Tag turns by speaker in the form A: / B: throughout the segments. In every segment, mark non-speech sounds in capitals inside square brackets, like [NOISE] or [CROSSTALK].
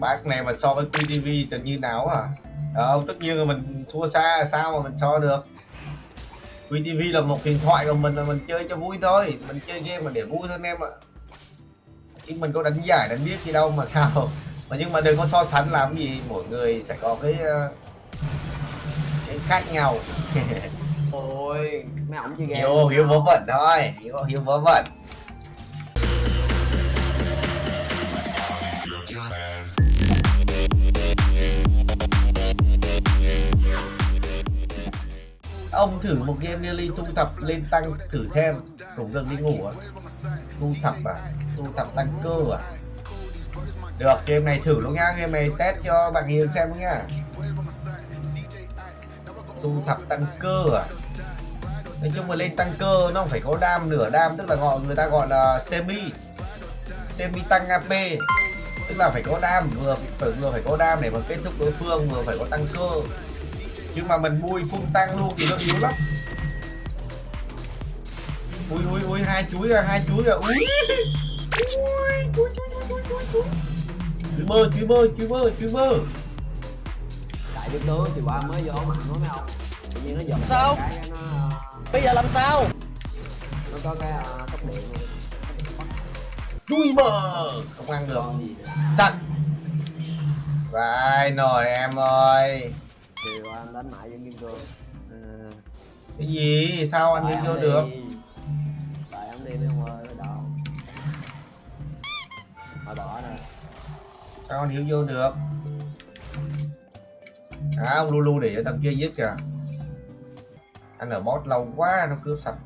A: bác này mà so với QTV tự nhiên nào à ờ, tất nhiên là mình thua xa sao mà mình so được? QTV là một điện thoại của mình là mình chơi cho vui thôi. Mình chơi game mà để vui thôi anh em ạ. Chứ mình có đánh giải đánh biết gì đâu mà sao. Mà nhưng mà đừng có so sánh làm gì. Mỗi người sẽ có cái ờ, cái khác nhau. [LAUGHS]
B: Ôi mấy ổng chơi game.
A: Hiểu hiểu vớ vẩn thôi. Hiểu hiểu vớ vẩn ông thử một game Nearly thu thập lên tăng thử xem. Cũng gần đi ngủ à? Thu thập à? Thu thập tăng cơ à? Được, game này thử luôn nha game này test cho bạn hiền xem luôn nha thu thập tăng cơ à? Nói chung là lên tăng cơ nó phải có đam, nửa đam, tức là gọi, người ta gọi là semi. Semi tăng AP. Tức là phải có đam, vừa phải vừa phải có đam để mà kết thúc đối phương, vừa phải có tăng cơ nhưng mà mình bui phun tăng luôn thì nó yếu lắm. Ui ui ui hai chuối à hai chuối à ui. Ui chuối chuối chuối chuối chuối bơ chuối bơ chuối bơ chuối bơ.
B: Đại giúp tướng thì qua mới vô mạnh quá mấy ông tự nhiên nó giật
C: Sao?
B: cái nó
C: Bây giờ làm sao?
B: nó có cái uh, tốc điện luôn.
A: Chui bơ. Không ăn được. Chặn vai nồi em ơi
B: thì em đánh mại dân kim cương ừ.
A: cái gì? Sao anh
B: Tại
A: vô được?
B: Tại em đi mấy ông ơi đâu thôi bỏ rồi.
A: Sao anh hiểu vô được? À ông Lulu để cho thằng kia giết kìa. Anh ở boss lâu quá nó cướp sạch.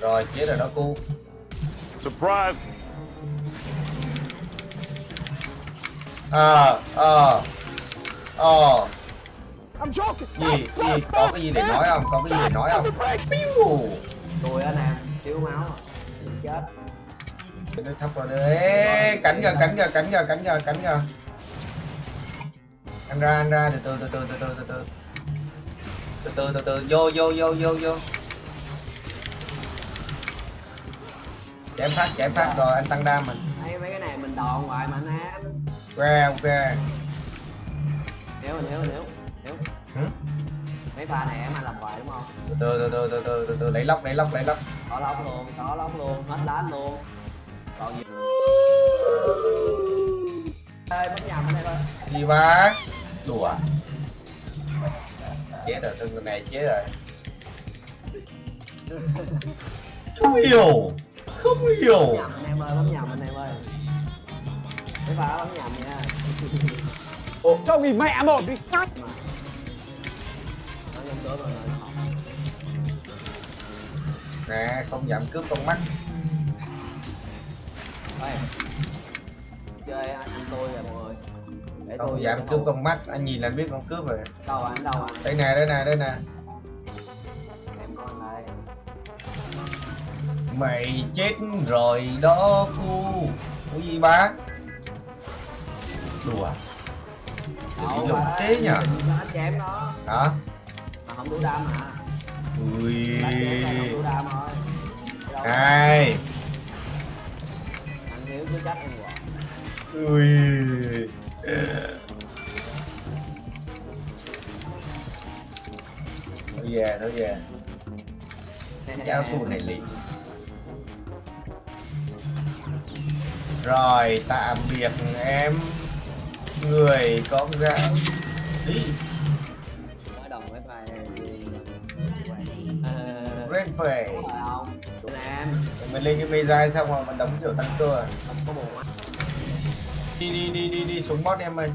A: Rồi chết rồi đó cô
D: Surprise!
A: Ờ ờ ờ.
D: I'm joking!
A: gì gì có cái gì để nói không? Có cái gì để nói không?
B: tôi á nam thiếu máu à. chết.
A: Nó thấp vào đây Ê, cắn kìa cắn kìa cắn kìa cắn kìa cắn kìa anh ra anh ra. Từ từ từ từ từ từ từ từ. Từ từ từ từ. Vô vô vô vô vô. Chém phát chém phát rồi anh tăng đam mình.
B: Thấy mấy cái này mình đòn hoài mà nam
A: ok ok.
B: Nếu nếu nếu nếu
A: Hử?
B: mấy pha này em làm hoài đúng không?
A: Từ từ từ từ từ từ từ lấy lóc lấy lóc lấy lóc.
B: Có lóc luôn có lóc luôn hết đá luôn. Còn gì ê bấm nhầm ở đây thôi.
A: Gì bác đùa chết rồi từng này chết rồi. Không hiểu. Không hiểu.
B: Nhầm anh em ơi bấm nhầm anh em ơi pha đó bấm nhầm nha.
D: Cho nghỉ mẹ một đi!
B: nó giống tướng rồi nó học
A: nè không giảm cướp con mắt.
B: Ê, chơi anh, anh tôi rồi mọi người. Để
A: không
B: tôi
A: giảm cướp con mắt anh nhìn là anh biết con cướp rồi.
B: Đâu anh đâu anh
A: đây nè đây nè đây nè.
B: Em con đây
A: mày chết rồi đó cu. Cái gì bá đùa. Đừng
B: lộn
A: trí nhờ.
B: Anh chém đó.
A: Hả?
B: Mà không đủ đam hả?
A: Ui. Ai?
B: Anh hiểu cứ chắc em quả
A: Ui. Nó về, nó về. Cháu [LAUGHS] khu này liền. Rồi, tạm biệt em. Người con gái. Đi.
B: Nói đồng với bài ờ. Rồi tụi em
A: Mình lên cái mê dai xong rồi mình đấm kiểu tăng cơ à.
B: không có buồn á
A: Đi đi đi đi đi xuống boss em ơi.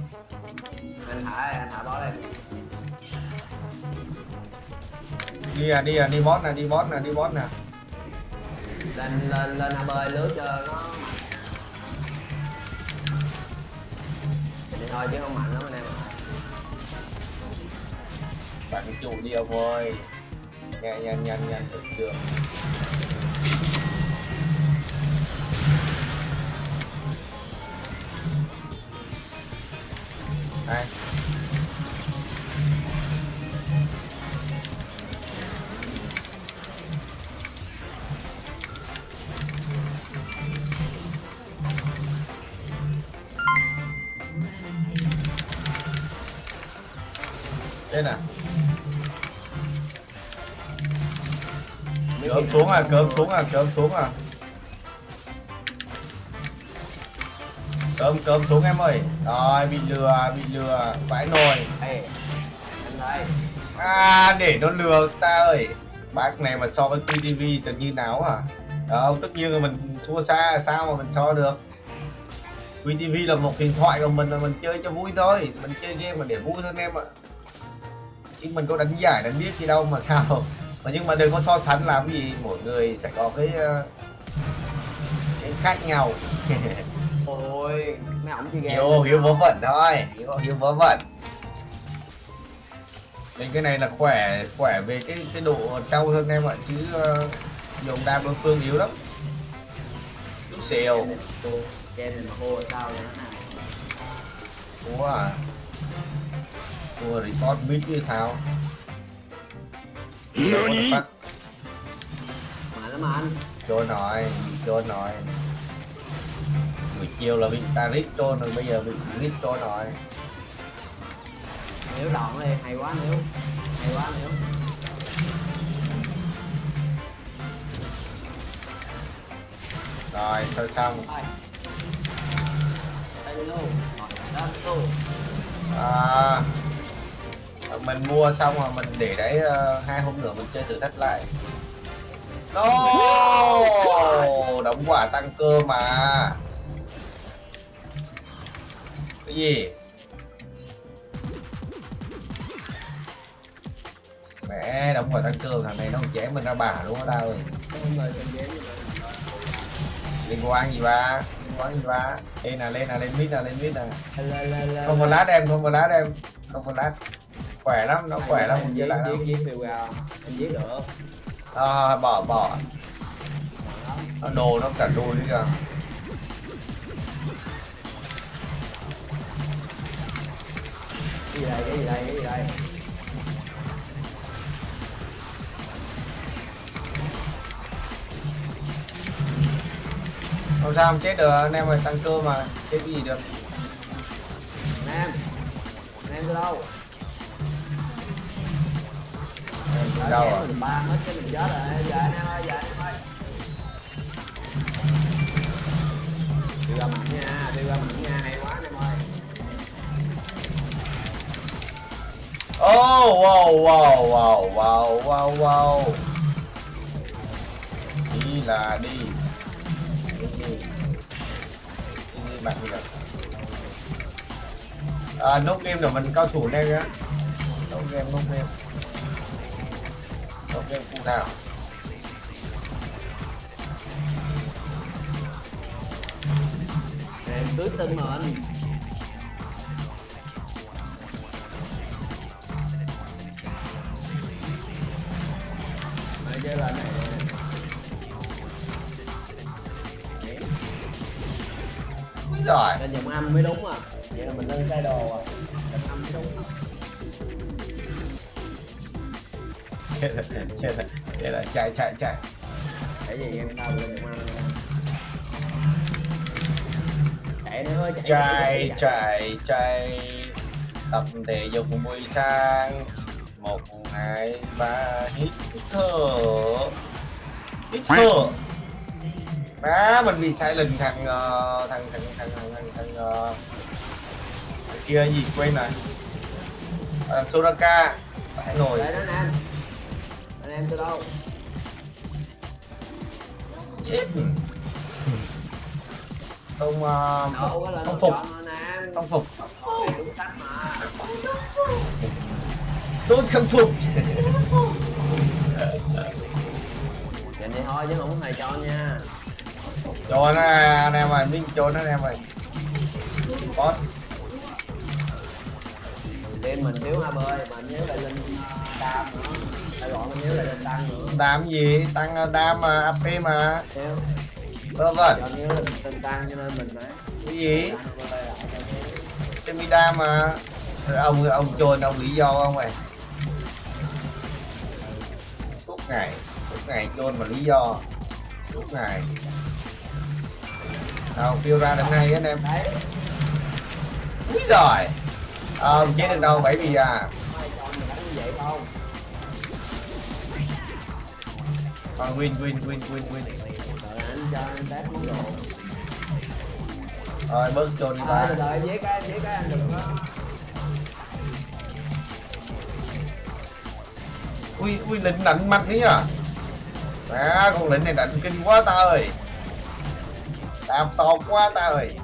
B: Anh thả anh thả bó lên.
A: Đi à đi à đi boss nè đi boss nè đi boss nè.
B: Lên lên lên ab lướt cho nó thôi chứ không mạnh lắm anh em ạ.
A: Bạn chủ đi ông ơi Nhanh nhanh nhanh nhanh, được chưa? Đây. Chết nè.
B: Cơm
A: xuống à cơm xuống à cơm xuống à. Cơm cơm xuống em ơi. Rồi, bị lừa bị lừa. Vãi nồi. À để nó lừa ta ơi. Bác này mà so với QTV tự nhiên nào à? Đâu tất nhiên là mình thua xa, sao mà mình so được? QTV là một điện thoại của mình là mình chơi cho vui thôi. Mình chơi game mà để vui thôi em ạ chứ mình có đánh giải đánh biết gì đâu mà sao. Mà nhưng mà đừng có so sánh làm gì mỗi người sẽ có cái, ờ, cái khác nhau. [LAUGHS]
B: Ôi, mấy ổng chơi game
A: hiếu vớ vẩn thôi. Hiếu hiếu vớ vẩn. Nên cái này là khỏe khỏe về cái cái độ trâu hơn em ạ chứ uh, dùng đam đối phương yếu lắm. Chút xèo.
B: Game này mà hô sao vậy nó
A: thua à thua report mid chứ thao
D: Nani?
B: Mà lắm anh.
A: Trôn rồi trôn rồi buổi chiều là bị ta rít trôn rồi bây giờ bị rít trôn rồi
B: Nếu đòn đi, hay quá nếu. Hay quá nếu.
A: Rồi thôi xong
B: đi luôn. Rồi, đó
A: à, mình mua xong rồi mình để đấy ờ, hai hôm nữa mình chơi thử thách lại. No! Đóng quả tăng cơ mà. Cái gì? Mẹ đóng quả tăng cơ thằng này nó chém mình ra bả luôn á tao ơi. Liên quan gì ba? Liên quan gì ba? Lên nè lên nè lên mid nè lên mid nè. Không có lát em không có lát em. Không có lát khỏe lắm nó khỏe lắm
B: em
A: mình
B: giết
A: lại lắm
B: giết vào em giết được.
A: À, bỏ bỏ. Nó đồ nó cả đôi đi kìa.
B: Cái gì đây cái gì đây cái gì đây?
A: Không sao không chết được anh em ơi tăng cơ mà chết gì được.
B: Nam nam từ đâu
A: đâu
B: rồi ba hết cái mình chết rồi giờ anh em ơi giờ anh em ơi đi qua mình nha đi qua mình nha hay quá anh em ơi.
A: Oh wow wow wow wow wow wow. Đi là đi. Đi đi đi, đi bạn đi à, nốt game rồi mình cao thủ đây á. nốt game nốt game nốt game cụ nào
B: em tinh mà anh. Mày chơi bài này.
A: Úi giời
B: lên giọng âm mới đúng à. Vậy là mình lên sai đồ à. Âm mới đúng
A: chết rồi chết rồi chết rồi chạy chạy chạy
B: cái gì em đâu lên giọng chạy nữa chạy
A: chạy chạy chạy tập thể dục buổi sáng một hai ba hít thở hít thở má mình bị sai lầm thằng thằng thằng thằng thằng thằng, thằng, thằng kia gì quên rồi à, Soraka phải ngồi
B: Đấy em từ đâu
A: chết không
B: có lên
A: không phục không phục tôi không phục.
B: Vậy thì thôi chứ không thầy cho nha.
A: Cho nó anh em ơi minh cho nó anh em ơi. Boss
B: Team mình thiếu hai bơi mà nhớ lại lên đam nữa. Phải gọi mình nhớ lại lên tăng nữa.
A: Đam gì? Tăng đam mà ap mà.
B: Nếu
A: vớ vẩn
B: cho nhớ lên tên tăng cho nên mình phải
A: cái gì?
B: Tăng vô đây lại cho nhớ.
A: semi đam mà. Rồi ông ông trồn ông lý do không ơi suốt ngày suốt ngày trôn mà lý do. Suốt ngày đâu phiêu ra đằng này anh em.
B: Đấy.
A: Úi ờ à, chết được đâu bảy vì à còn win win win win win.
B: Rồi
A: bớt trồn đi
B: à,
A: ba.
B: Từ giết cái em giết cái anh đừng có
A: ui ui lĩnh đánh mạnh đấy à à con lĩnh này đánh kinh quá ta ơi. Đạp tột quá ta ơi.